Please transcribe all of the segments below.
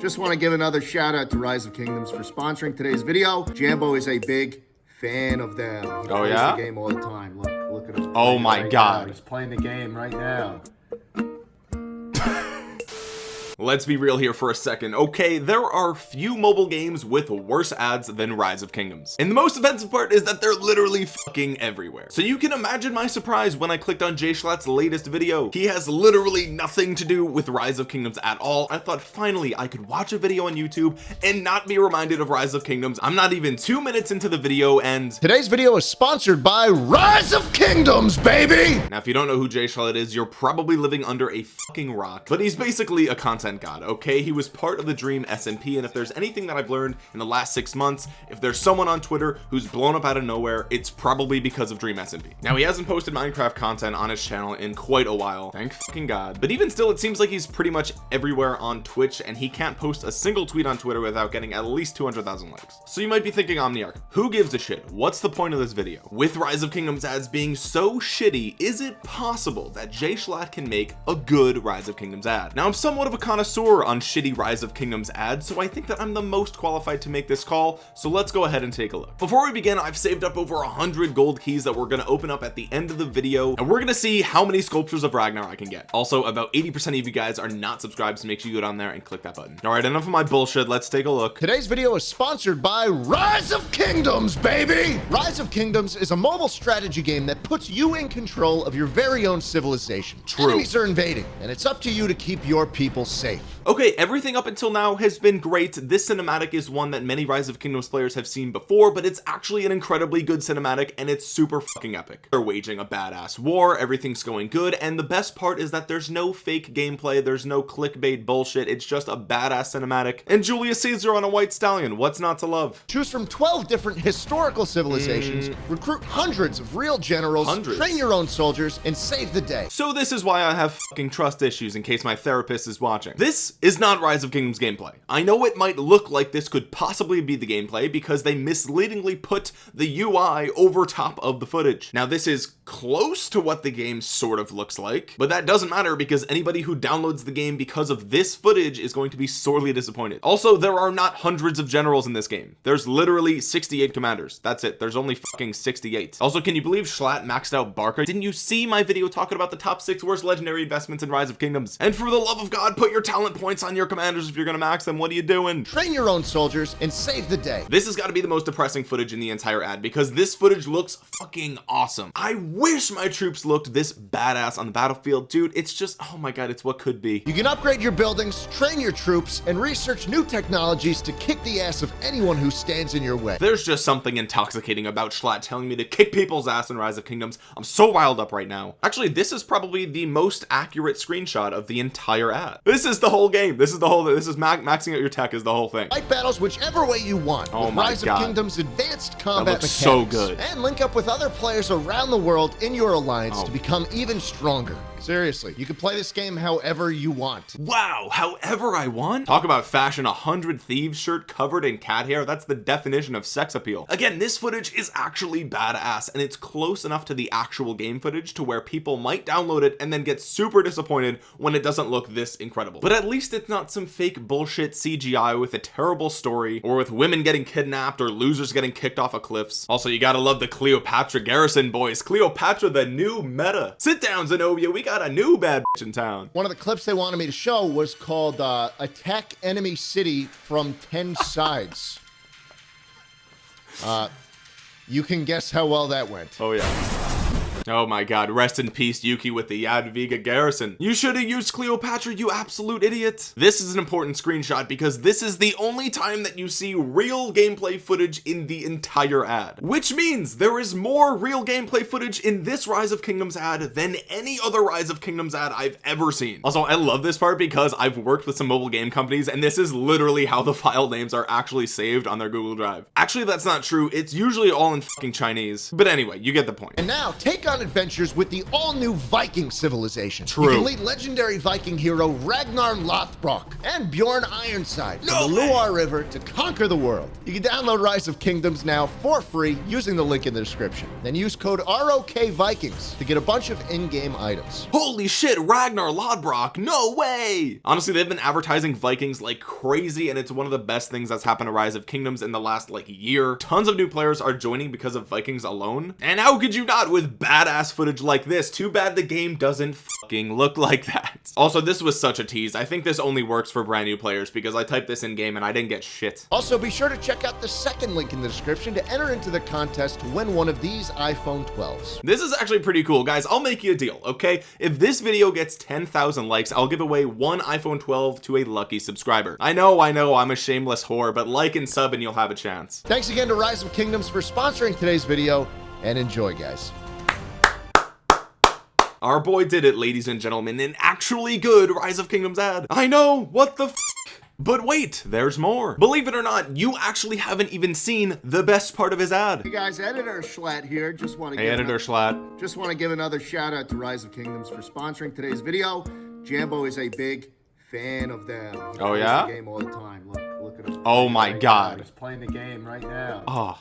Just want to give another shout out to Rise of Kingdoms for sponsoring today's video. Jambo is a big fan of them. He Oh, plays yeah? the game all the time. Look, look at him. Oh my right God. now. He's playing the game right now. Let's be real here for a second okay? There are few mobile games with worse ads than Rise of Kingdoms. And the most offensive part is that they're literally fucking everywhere. So you can imagine my surprise when I clicked on Jay Schlatt's latest video. He has literally nothing to do with Rise of Kingdoms at all. I thought finally I could watch a video on YouTube and not be reminded of Rise of Kingdoms. I'm not even two minutes into the video and Today's video is sponsored by Rise of Kingdoms, baby! Now, if you don't know who Jay Schlatt is, you're probably living under a fucking rock. But he's basically a content god, okay? He was part of the Dream SMP, and if there's anything that I've learned in the last six months, if there's someone on Twitter who's blown up out of nowhere, it's probably because of Dream SMP. Now, he hasn't posted Minecraft content on his channel in quite a while, thank fucking god. But even still, it seems like he's pretty much everywhere on Twitch, and he can't post a single tweet on Twitter without getting at least 200,000 likes. So you might be thinking, Omniarch, who gives a shit? What's the point of this video? With Rise of Kingdoms ads being so shitty, is it possible that Jay Schlatt can make a good Rise of Kingdoms ad? Now, I'm somewhat of a connoisseur on shitty Rise of Kingdoms ads, so I think that I'm the most qualified to make this call, so let's go ahead and take a look. Before we begin, I've saved up over a hundred gold keys that we're going to open up at the end of the video, and we're going to see how many sculptures of Ragnar I can get. Also, about 80% of you guys are not subscribed, so make sure you go down there and click that button. All right, enough of my bullshit. Let's take a look. Today's video is sponsored by Rise of Kingdoms, baby! Rise of Kingdoms is a mobile strategy game that puts you in control of your very own civilization. True. Enemies are invading, and it's up to you to keep your people safe. Okay, everything up until now has been great. This cinematic is one that many Rise of Kingdoms players have seen before, but it's actually an incredibly good cinematic and it's super fucking epic. They're waging a badass war, everything's going good, and the best part is that there's no fake gameplay, there's no clickbait bullshit, it's just a badass cinematic. And Julius Caesar on a white stallion, what's not to love? Choose from 12 different historical civilizations, recruit hundreds of real generals, Mm. Hundreds. train your own soldiers, and save the day. So this is why I have fucking trust issues in case my therapist is watching. This is not Rise of Kingdoms gameplay. I know it might look like this could possibly be the gameplay because they misleadingly put the UI over top of the footage. Now this is close to what the game sort of looks like, but that doesn't matter because anybody who downloads the game because of this footage is going to be sorely disappointed. Also, there are not hundreds of generals in this game. There's literally 68 commanders. That's it. There's only fucking 68. Also, can you believe Schlatt maxed out Barker Didn't you see my video talking about the top six worst legendary investments in Rise of Kingdoms? And for the love of God, put your talent points on your commanders if you're gonna max them. What are you doing? Train your own soldiers and save the day. This has got to be the most depressing footage in the entire ad because this footage looks fucking awesome. I wish my troops looked this badass on the battlefield. Dude, it's just, oh my God, it's what could be. You can upgrade your buildings, train your troops, and research new technologies to kick the ass of anyone who stands in your way. There's just something intoxicating about Schlatt telling me to kick people's ass in Rise of Kingdoms. I'm so riled up right now. Actually, this is probably the most accurate screenshot of the entire ad. This is the whole game. This is the whole, this is ma maxing out your tech is the whole thing. Fight battles whichever way you want. Oh my Rise God. of Kingdoms advanced combat looks so good. And link up with other players around the world in your alliance Oh. to become even stronger. Seriously, you can play this game however you want. Wow, however I want. Talk about fashion a hundred thieves shirt covered in cat hair. That's the definition of sex appeal. Again, this footage is actually badass and it's close enough to the actual game footage to where people might download it and then get super disappointed when it doesn't look this incredible. But at least it's not some fake bullshit CGI with a terrible story or with women getting kidnapped or losers getting kicked off of cliffs. Also, you gotta love the Cleopatra garrison boys. Cleopatra, the new meta. Sit down, Zenobia. We got a new bad bitch in town. One of the clips they wanted me to show was called uh, Attack Enemy City from 10 Sides. Uh, you can guess how well that went. Oh yeah. Oh my god, rest in peace Yuki with the Jadwiga garrison. You should have used Cleopatra, you absolute idiot. This is an important screenshot because this is the only time that you see real gameplay footage in the entire ad. Which means there is more real gameplay footage in this Rise of Kingdoms ad than any other Rise of Kingdoms ad I've ever seen. Also, I love this part because I've worked with some mobile game companies and this is literally how the file names are actually saved on their Google Drive. Actually, that's not true. It's usually all in Chinese. But anyway, you get the point. And now, take on on adventures with the all-new Viking civilization. True. You can lead legendary Viking hero Ragnar Lothbrok and Bjorn Ironside No from the way. Loire River to conquer the world. You can download Rise of Kingdoms now for free using the link in the description. Then use code ROK Vikings to get a bunch of in-game items. Holy shit, Ragnar Lothbrok, no way! Honestly, they've been advertising Vikings like crazy, and it's one of the best things that's happened to Rise of Kingdoms in the last like year. Tons of new players are joining because of Vikings alone. And how could you not with badass footage like this? Too bad the game doesn't fucking look like that. Also, this was such a tease. I think this only works for brand new players because I typed this in game and I didn't get shit. Also, be sure to check out the second link in the description to enter into the contest to win one of these iPhone 12s. This is actually pretty cool guys I'll make you a deal okay if this video gets 10,000 likes I'll give away one iPhone 12 to a lucky subscriber I know I know I'm a shameless whore but like and sub and you'll have a chance Thanks again to Rise of Kingdoms for sponsoring today's video, and enjoy, guys. Our boy did it ladies and gentlemen an actually good Rise of Kingdoms ad I know what the f but wait there's more believe it or not you actually haven't even seen the best part of his ad you guys, Editor Schlatt here. Just want to hey give editor Schlatt just want to give another shout out to Rise of Kingdoms for sponsoring today's video. Jambo is a big fan of them. He Oh, yeah? The game all the time. Look, look at him. Oh my God. He's playing the game right now. Oh.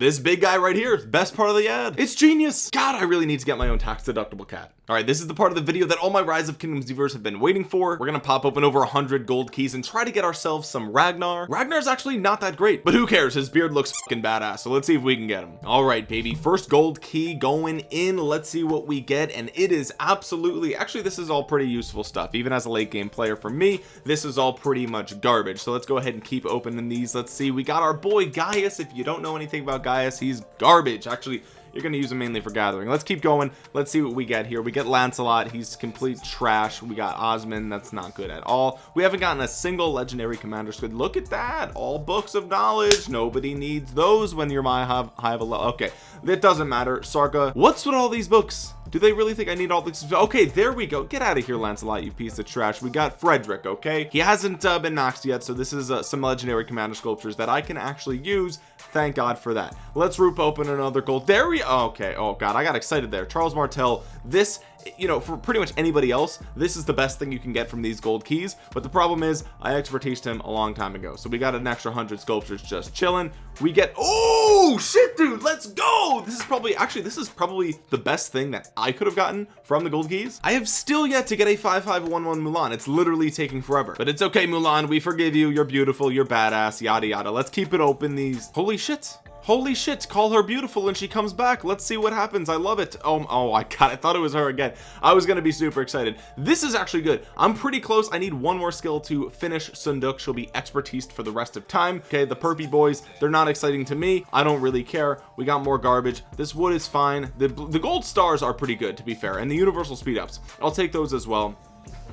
This big guy right here is best part of the ad. It's genius. God i really need to get my own tax deductible cat. All right this is the part of the video that all my rise of kingdoms viewers have been waiting for. We're gonna pop open over 100 gold keys and try to get ourselves some ragnar. Ragnar's actually not that great but who cares? His beard looks fucking badass so let's see if we can get him. All right baby first gold key going in. Let's see what we get and it is absolutely actually this is all pretty useful stuff. Even as a late game player for me this is all pretty much garbage. So let's go ahead and keep opening these. Let's see we got our boy Gaius if you don't know anything about Gaius he's garbage. Actually you're going to use him mainly for gathering. Let's keep going. Let's see what we get here. We get Lancelot. He's complete trash. We got Osman that's not good at all. We haven't gotten a single legendary commander squid. Look at that. All books of knowledge. Nobody needs those when you're my high, high of a okay. That doesn't matter. Sarka what's with all these books do they really think I need all this? Okay there we go. Get out of here Lancelot you piece of trash. We got Frederick okay? He hasn't uh, been knocked yet so this is uh, some legendary commander sculptures that I can actually use. Thank god for that. Let's roop open another gold. There we okay. Oh god I got excited there. Charles Martel this you know for pretty much anybody else this is the best thing you can get from these gold keys. But the problem is I expertised him a long time ago so we got an extra hundred sculptures just chilling. We get oh shit dude let's go! This is probably actually this is probably the best thing that I could have gotten from the gold keys. I have still yet to get a 5511 Mulan. It's literally taking forever. But it's okay Mulan. We forgive you. You're beautiful. You're badass. Yada yada. Let's keep it open. These holy shit holy shit call her beautiful and she comes back. Let's see what happens. I love it. Oh oh I got I thought it was her again. I was gonna be super excited. This is actually good. I'm pretty close. I need one more skill to finish Seondeok. She'll be expertised for the rest of time. Okay the perpy boys they're not exciting to me. I don't really care. We got more garbage. This wood is fine. The, the gold stars are pretty good to be fair and the universal speed ups. I'll take those as well.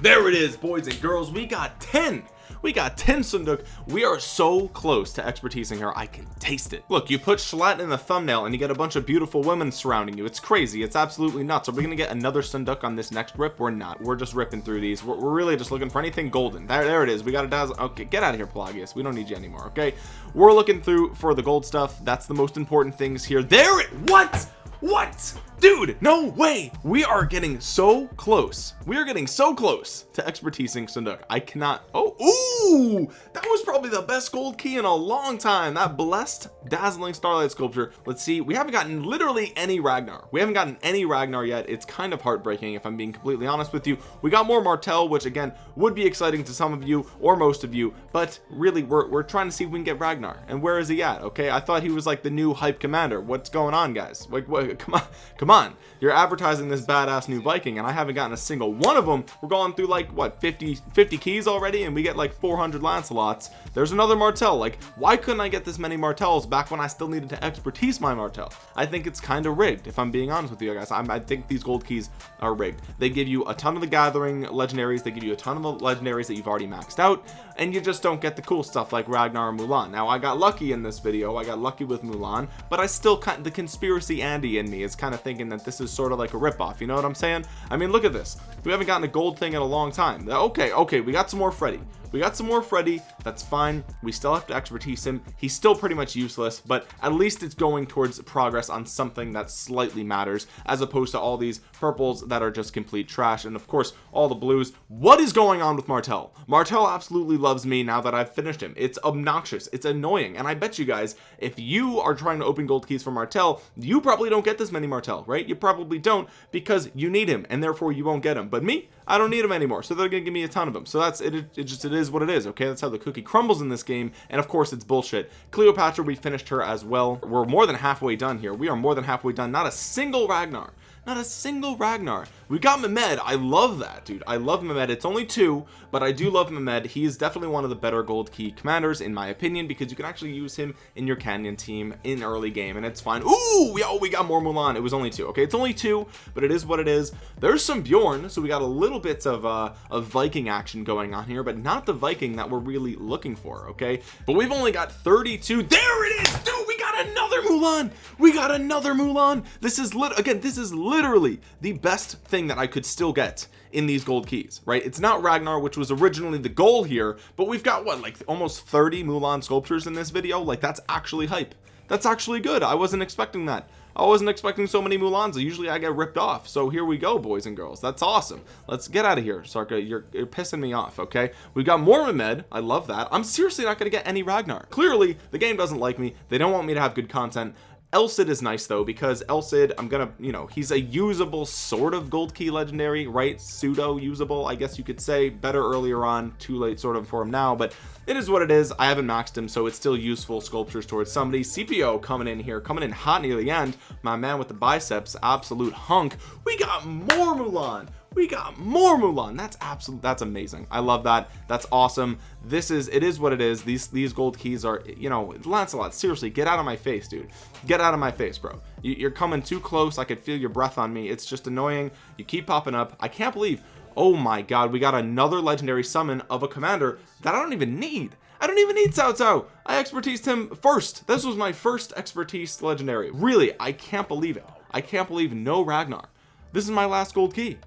There it is boys and girls. We got 10 we got 10 Seondeok we are so close to expertising her I can taste it. Look you put Schlatt in the thumbnail and you get a bunch of beautiful women surrounding you. It's crazy. It's absolutely nuts. Are we gonna get another Seondeok on this next rip? We're not. We're just ripping through these. We're, we're really just looking for anything golden. There, there it is. We got a dazzle. Okay get out of here Pelagius. We don't need you anymore okay? We're looking through for the gold stuff. That's the most important things here. There it what what? Dude no way. We are getting so close. We are getting so close to expertising Seondeok I cannot oh ooh that was probably the best gold key in a long time. That blessed dazzling starlight sculpture. Let's see. We haven't gotten literally any Ragnar. We haven't gotten any Ragnar yet. It's kind of heartbreaking if I'm being completely honest with you. We got more Martel which again would be exciting to some of you or most of you but really we're, we're trying to see if we can get Ragnar. And where is he at? Okay I thought he was like the new hype commander. What's going on guys? Like what come on come on. You're advertising this badass new Viking and I haven't gotten a single one of them we're going through like what 50 50 keys already and we get like 400 Lancelots. There's another Martel like why couldn't I get this many Martels back when I still needed to expertise my Martel I think it's kind of rigged if I'm being honest with you guys. I'm, I think these gold keys are rigged. They give you a ton of the gathering legendaries they give you a ton of the legendaries that you've already maxed out and you just don't get the cool stuff like Ragnar and Mulan. Now I got lucky in this video. I got lucky with Mulan but I still kind of the conspiracy Andy in me is kind of thinking that this is sort of like a ripoff you know what I'm saying? I mean look at this. We haven't gotten a gold thing in a long time. Okay okay we got some more Freddy we got some more Freddy that's fine. We still have to expertise him. He's still pretty much useless but at least it's going towards progress on something that slightly matters as opposed to all these purples that are just complete trash and of course all the blues. What is going on with Martel Martel absolutely loves me now that I've finished him. It's obnoxious. It's annoying and I bet you guys if you are trying to open gold keys for Martel you probably don't get this many Martel right? You probably don't because you need him and therefore you won't get him. But me I don't need them anymore. So they're gonna give me a ton of them so that's it it just it is what it is okay? That's how the cookie crumbles in this game. And of course it's bullshit. Cleopatra we finished her as well. We're more than halfway done here. We are more than halfway done. Not a single Ragnar not a single Ragnar. We got Mehmed. I love that dude. I love Mehmed. It's only two but I do love Mehmed. He is definitely one of the better gold key commanders in my opinion because you can actually use him in your canyon team in early game and it's fine. Ooh, we, oh we got more Mulan. It was only two okay? It's only two but it is what it is. There's some Bjorn so we got a little bit of uh of Viking action going on here but not the Viking that we're really looking for okay? But we've only got 32 there it is dude! We another Mulan! We got another Mulan! This is lit again this is literally the best thing that I could still get in these gold keys right? It's not Ragnar which was originally the goal here but we've got what like almost 30 Mulan sculptures in this video? Like that's actually hype. That's actually good. I wasn't expecting that I wasn't expecting so many Mulans usually I get ripped off. So here we go boys and girls. That's awesome. Let's get out of here Sarka. You're, you're pissing me off okay? We've got more Mehmed. I love that. I'm seriously not gonna get any Ragnar. Clearly the game doesn't like me. They don't want me to have good content El Cid is nice though because El Cid I'm gonna you know he's a usable sort of gold key legendary right? Pseudo usable I guess you could say. Better earlier on too late sort of for him now but it is what it is. I haven't maxed him so it's still useful sculptures towards somebody. Scipio coming in here coming in hot near the end. My man with the biceps absolute hunk. We got more Mulan we got more Mulan. That's absolute that's amazing. I love that. That's awesome. This is it is what it is. These these gold keys are you know Lancelot seriously get out of my face dude. Get out of my face bro. You, are coming too close. I could feel your breath on me. It's just annoying. You keep popping up. I can't believe oh my god we got another legendary summon of a commander that I don't even need. I don't even need Cao Cao. I expertised him first. This was my first expertise legendary. Really I can't believe it. I can't believe no Ragnar. This is my last gold key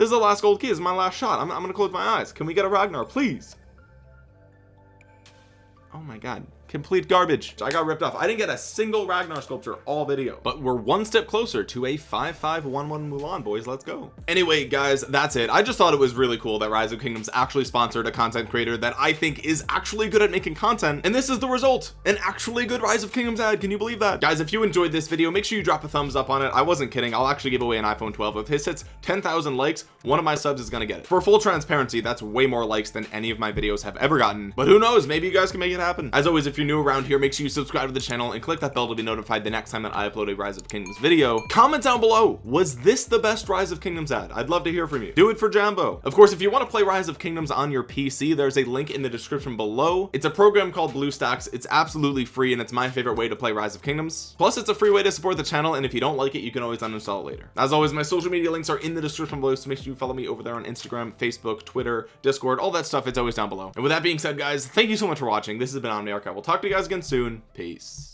this is the last gold key. This is my last shot. I'm, I'm gonna close my eyes. Can we get a Ragnar please? Oh my god complete garbage. I got ripped off. I didn't get a single Ragnar sculpture all video. But we're one step closer to a 5511 Mulan boys. Let's go. Anyway guys that's it. I just thought it was really cool that Rise of Kingdoms actually sponsored a content creator that I think is actually good at making content and this is the result. An actually good Rise of Kingdoms ad. Can you believe that? Guys if you enjoyed this video make sure you drop a thumbs up on it. I wasn't kidding. I'll actually give away an iPhone 12 if this hits 10,000 likes. One of my subs is gonna get it. For full transparency that's way more likes than any of my videos have ever gotten. But who knows? Maybe you guys can make it happen. As always if you're new around here make sure you subscribe to the channel and click that bell to be notified the next time that I upload a rise of kingdoms video. Comment down below was this the best rise of kingdoms ad? I'd love to hear from you. Do it for Jambo. Of course if you want to play rise of kingdoms on your PC there's a link in the description below. It's a program called BlueStacks. It's absolutely free and it's my favorite way to play rise of kingdoms. Plus it's a free way to support the channel and if you don't like it you can always uninstall it later. As always my social media links are in the description below so make sure you follow me over there on Instagram Facebook Twitter Discord all that stuff it's always down below. And with that being said guys thank you so much for watching. This has been Omniarch I will talk to you guys again soon. Peace